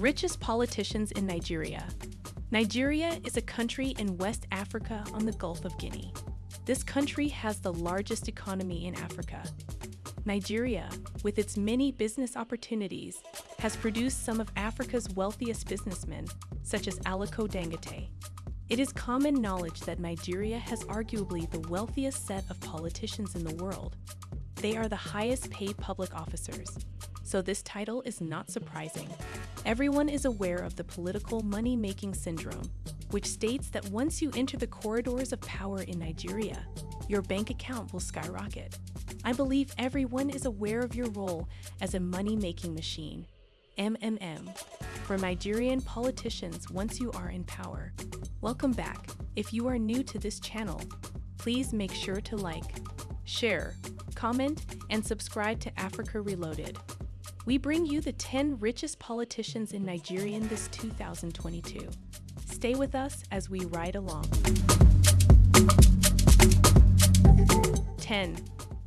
Richest politicians in Nigeria. Nigeria is a country in West Africa on the Gulf of Guinea. This country has the largest economy in Africa. Nigeria, with its many business opportunities, has produced some of Africa's wealthiest businessmen, such as Aliko Dangote. It is common knowledge that Nigeria has arguably the wealthiest set of politicians in the world. They are the highest paid public officers, so this title is not surprising. Everyone is aware of the political money making syndrome, which states that once you enter the corridors of power in Nigeria, your bank account will skyrocket. I believe everyone is aware of your role as a money making machine, MMM, for Nigerian politicians once you are in power. Welcome back. If you are new to this channel, please make sure to like, share, comment, and subscribe to Africa Reloaded. We bring you the 10 richest politicians in Nigeria in this 2022. Stay with us as we ride along. 10.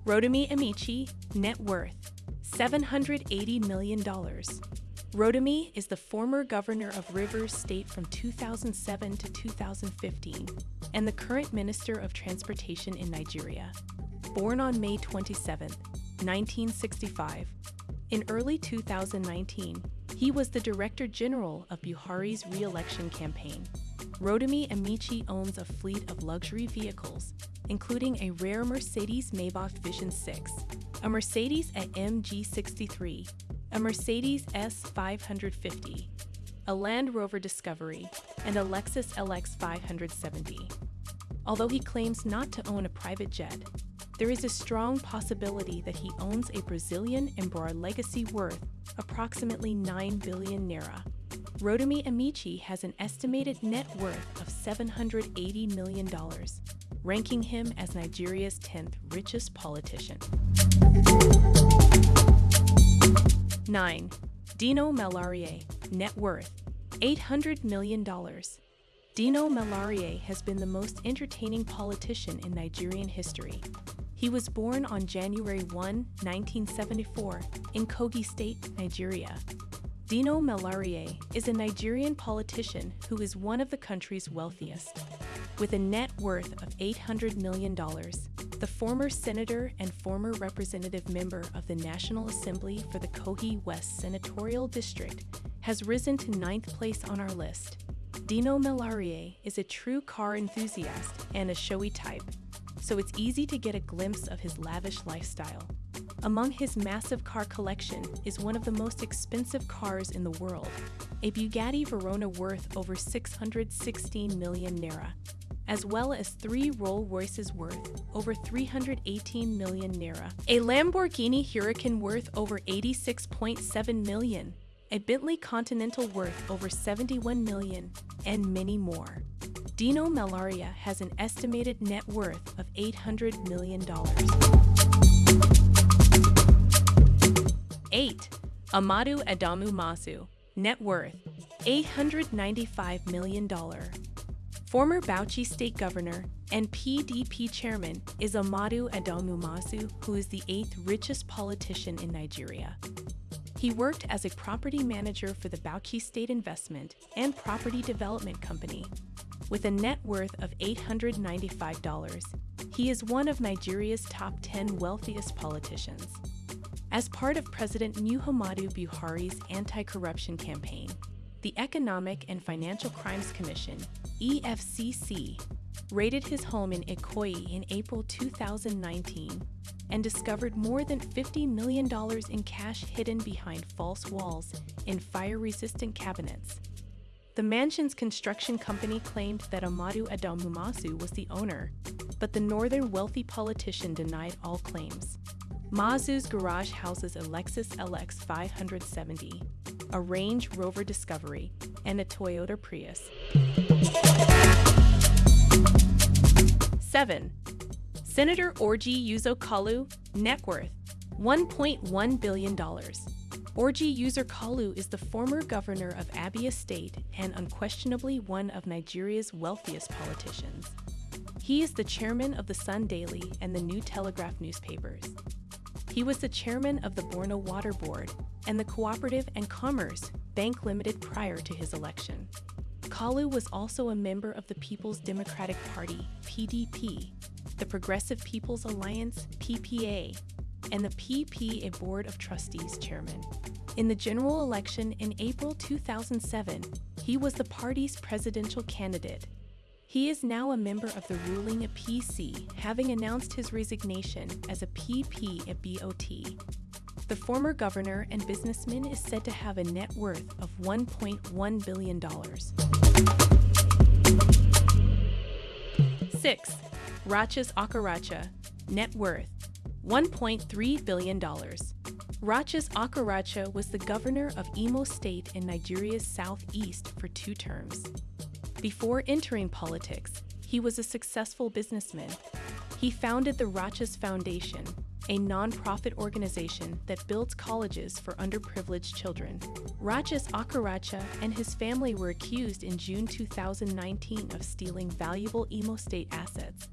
Rotimi Amaechi, net worth $780 million. Rotimi is the former governor of Rivers State from 2007 to 2015 and the current Minister of Transportation in Nigeria. Born on May 27, 1965, in early 2019, he was the Director General of Buhari's re-election campaign. Rotimi Amaechi owns a fleet of luxury vehicles, including a rare Mercedes Maybach Vision 6, a Mercedes AMG 63, a Mercedes S550, a Land Rover Discovery, and a Lexus LX 570. Although he claims not to own a private jet, there is a strong possibility that he owns a Brazilian Embraer legacy worth approximately 9 billion naira. Rotimi Amaechi has an estimated net worth of $780 million, ranking him as Nigeria's 10th richest politician. 9. Dino Melaye, net worth $800 million. Dino Melaye has been the most entertaining politician in Nigerian history. He was born on January 1, 1974, in Kogi State, Nigeria. Dino Melaye is a Nigerian politician who is one of the country's wealthiest. With a net worth of $800 million, the former senator and former representative member of the National Assembly for the Kogi West Senatorial District has risen to ninth place on our list. Dino Melaye is a true car enthusiast and a showy type, so it's easy to get a glimpse of his lavish lifestyle. Among his massive car collection is one of the most expensive cars in the world, a Bugatti Veyron worth over 616 million naira, as well as three Rolls Royces worth over 318 million naira, a Lamborghini Huracan worth over 86.7 million, a Bentley Continental worth over 71 million, and many more. Dino Melaye has an estimated net worth of $800 million. 8. Amadu Adamu Mu'azu, net worth $895 million. Former Bauchi State Governor and PDP Chairman is Amadu Adamu Mu'azu, who is the eighth richest politician in Nigeria. He worked as a property manager for the Bauchi State Investment and Property Development Company. With a net worth of $895, he is one of Nigeria's top 10 wealthiest politicians. As part of President Muhammadu Buhari's anti-corruption campaign, the Economic and Financial Crimes Commission, EFCC, raided his home in Ikoyi in April 2019 and discovered more than $50 million in cash hidden behind false walls in fire-resistant cabinets. The mansion's construction company claimed that Amadu Adamu Mu'azu was the owner, but the northern wealthy politician denied all claims. Mu'azu's garage houses a Lexus LX 570, a Range Rover Discovery, and a Toyota Prius. 7. Senator Orji Uzor Kalu, net worth $1.1 billion. Orji Uzor Kalu is the former governor of Abia State and unquestionably one of Nigeria's wealthiest politicians. He is the chairman of the Sun Daily and the New Telegraph newspapers. He was the chairman of the Borno Water Board and the Cooperative and Commerce Bank Limited prior to his election. Kalu was also a member of the People's Democratic Party, PDP, the Progressive People's Alliance, PPA, and the PPA Board of Trustees chairman. In the general election in April 2007, he was the party's presidential candidate. He is now a member of the ruling PC, having announced his resignation as a PP at BOT. The former governor and businessman is said to have a net worth of $1.1 billion. 6. Rochas Okorocha, net worth $1.3 billion. Rochas Okorocha was the governor of Imo State in Nigeria's southeast for two terms. Before entering politics, he was a successful businessman. He founded the Rochas Foundation, a nonprofit organization that builds colleges for underprivileged children. Rochas Okorocha and his family were accused in June 2019 of stealing valuable Imo State assets,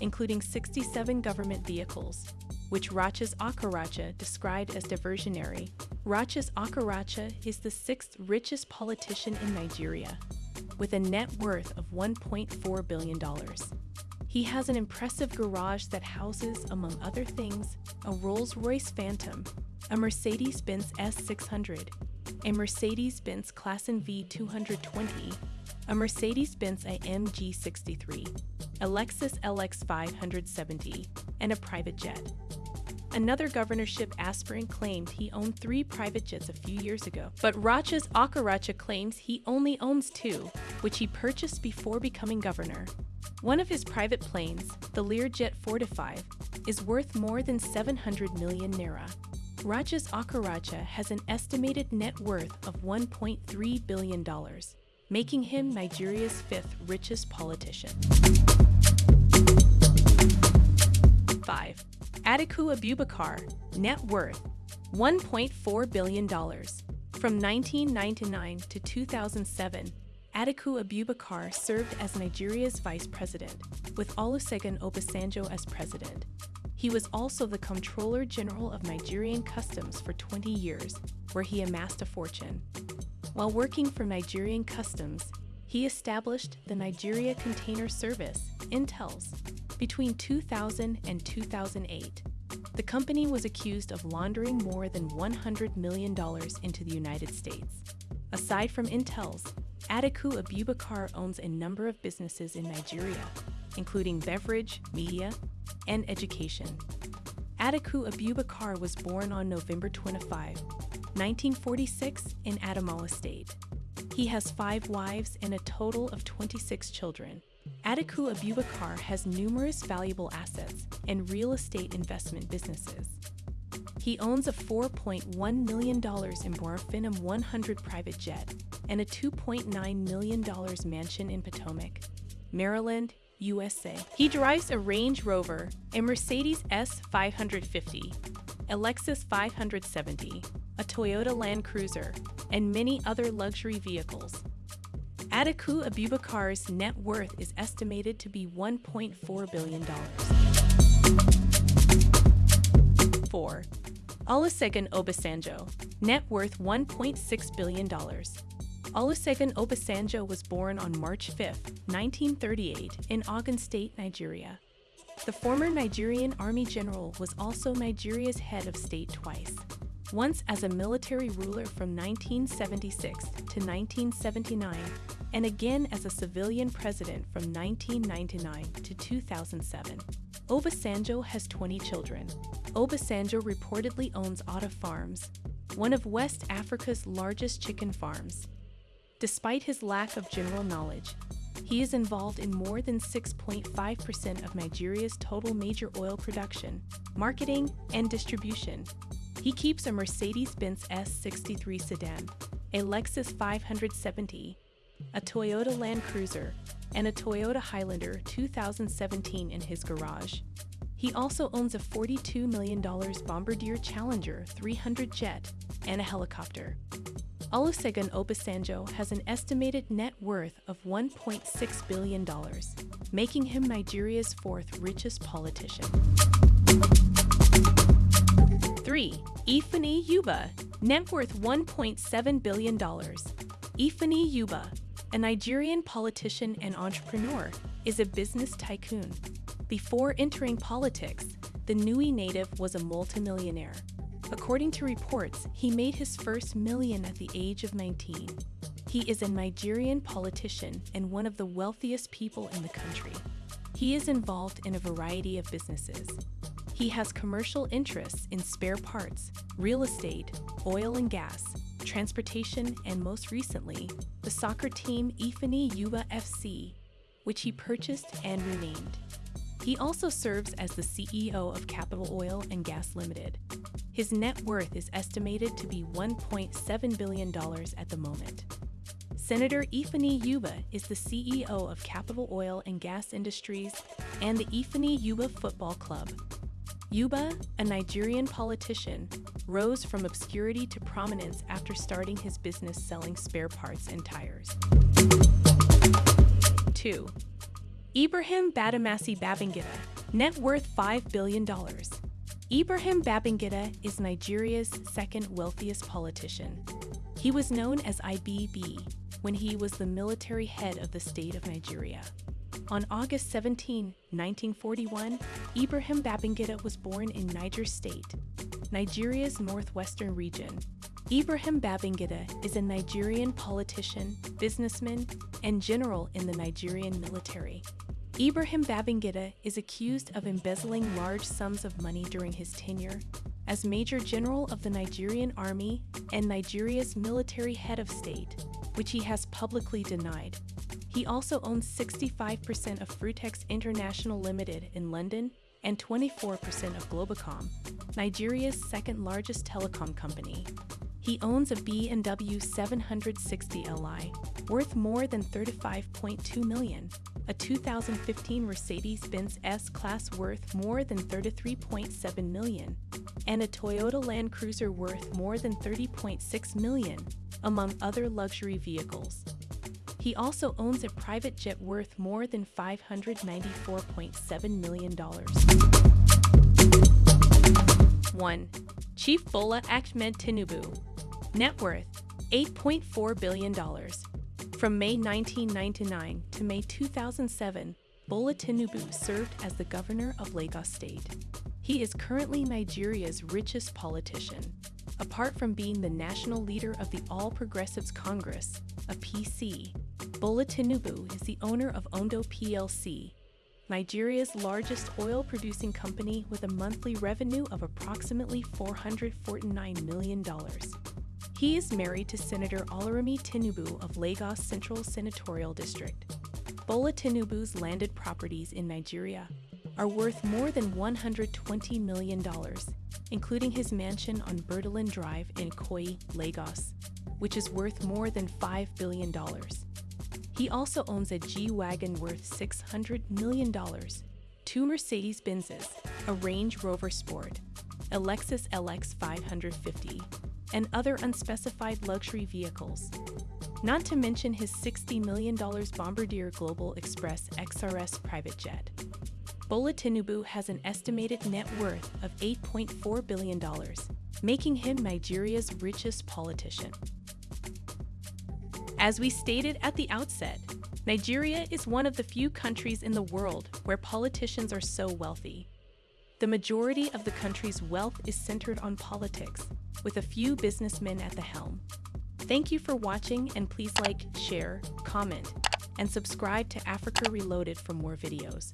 including 67 government vehicles, which Rochas Okorocha described as diversionary. Rochas Okorocha is the sixth richest politician in Nigeria, with a net worth of $1.4 billion. He has an impressive garage that houses, among other things, a Rolls Royce Phantom, a Mercedes Benz S600, a Mercedes Benz Classen V 220, a Mercedes Benz AMG 63, a Lexus LX 570, and a private jet. Another governorship aspirant claimed he owned three private jets a few years ago, but Rochas Okorocha claims he only owns two, which he purchased before becoming governor. One of his private planes, the Learjet 45, is worth more than 700 million naira. Rochas Okorocha has an estimated net worth of $1.3 billion, making him Nigeria's fifth richest politician. 5. Atiku Abubakar, net worth $1.4 billion. From 1999 to 2007, Atiku Abubakar served as Nigeria's vice president, with Olusegun Obasanjo as president. He was also the Comptroller General of Nigerian Customs for 20 years, where he amassed a fortune. While working for Nigerian Customs, he established the Nigeria Container Service, INTELS, between 2000 and 2008. The company was accused of laundering more than $100 million into the United States. Aside from INTELS, Atiku Abubakar owns a number of businesses in Nigeria, including beverage, media, and education. Atiku Abubakar was born on November 25, 1946, in Adamawa State. He has five wives and a total of 26 children. Atiku Abubakar has numerous valuable assets and real estate investment businesses. He owns a $4.1 million Borofinum 100 private jet and a $2.9 million mansion in Potomac, Maryland, USA. He drives a Range Rover, a Mercedes S550, a Lexus 570, a Toyota Land Cruiser, and many other luxury vehicles. Atiku Abubakar's net worth is estimated to be $1.4 billion. 4. Olusegun Obasanjo, net worth $1.6 billion. Olusegun Obasanjo was born on March 5, 1938, in Ogun State, Nigeria. The former Nigerian Army general was also Nigeria's head of state twice, once as a military ruler from 1976 to 1979, and again as a civilian president from 1999 to 2007. Obasanjo has 20 children. Obasanjo reportedly owns Otta Farms, one of West Africa's largest chicken farms. Despite his lack of general knowledge, he is involved in more than 6.5% of Nigeria's total major oil production, marketing, and distribution. He keeps a Mercedes Benz S63 sedan, a Lexus 570, a Toyota Land Cruiser, and a Toyota Highlander 2017 in his garage. He also owns a $42 million Bombardier Challenger 300 jet and a helicopter. Olusegun Obasanjo has an estimated net worth of $1.6 billion, making him Nigeria's fourth richest politician. 3. Ifeanyi Uba, net worth $1.7 billion. Ifeanyi Uba, a Nigerian politician and entrepreneur, is a business tycoon. Before entering politics, the Nnewi native was a multimillionaire. According to reports, he made his first million at the age of 19. He is a Nigerian politician and one of the wealthiest people in the country. He is involved in a variety of businesses. He has commercial interests in spare parts, real estate, oil and gas, transportation, and most recently, the soccer team Ifeanyi Uba FC, which he purchased and renamed. He also serves as the CEO of Capital Oil and Gas Limited. His net worth is estimated to be $1.7 billion at the moment. Senator Ifeanyi Uba is the CEO of Capital Oil and Gas Industries and the Ifeanyi Uba Football Club. Uba, a Nigerian politician, rose from obscurity to prominence after starting his business selling spare parts and tires. 2. Ibrahim Badamasi Babangida, net worth $5 billion. Ibrahim Babangida is Nigeria's second wealthiest politician. He was known as IBB when he was the military head of the state of Nigeria. On August 17, 1941, Ibrahim Babangida was born in Niger State, Nigeria's northwestern region. Ibrahim Babangida is a Nigerian politician, businessman, and general in the Nigerian military. Ibrahim Babangida is accused of embezzling large sums of money during his tenure as Major General of the Nigerian Army and Nigeria's military head of state, which he has publicly denied. He also owns 65% of Frutex International Limited in London and 24% of Globacom, Nigeria's second largest telecom company. He owns a BMW 760 Li, worth more than 35.2 million, a 2015 Mercedes-Benz S-Class worth more than 33.7 million, and a Toyota Land Cruiser worth more than 30.6 million, among other luxury vehicles. He also owns a private jet worth more than $594.7 million. 1. Chief Bola Ahmed Tinubu Net worth $8.4 billion. From May 1999 to May 2007, Bola Tinubu served as the governor of Lagos State. He is currently Nigeria's richest politician. Apart from being the national leader of the All Progressives Congress, a PC, Bola Tinubu is the owner of Oando PLC, Nigeria's largest oil producing company with a monthly revenue of approximately $449 million. He is married to Senator Oluremi Tinubu of Lagos Central Senatorial District. Bola Tinubu's landed properties in Nigeria are worth more than $120 million, including his mansion on Bourdillon Drive in Ikoyi, Lagos, which is worth more than $5 billion. He also owns a G-Wagon worth $600 million, two Mercedes-Benzes, a Range Rover Sport, a Lexus LX 550, and other unspecified luxury vehicles. Not to mention his $60 million Bombardier Global Express XRS private jet. Bola Tinubu has an estimated net worth of $8.4 billion, making him Nigeria's richest politician. As we stated at the outset, Nigeria is one of the few countries in the world where politicians are so wealthy. The majority of the country's wealth is centered on politics, with a few businessmen at the helm. Thank you for watching and please like, share, comment, and subscribe to Africa Reloaded for more videos.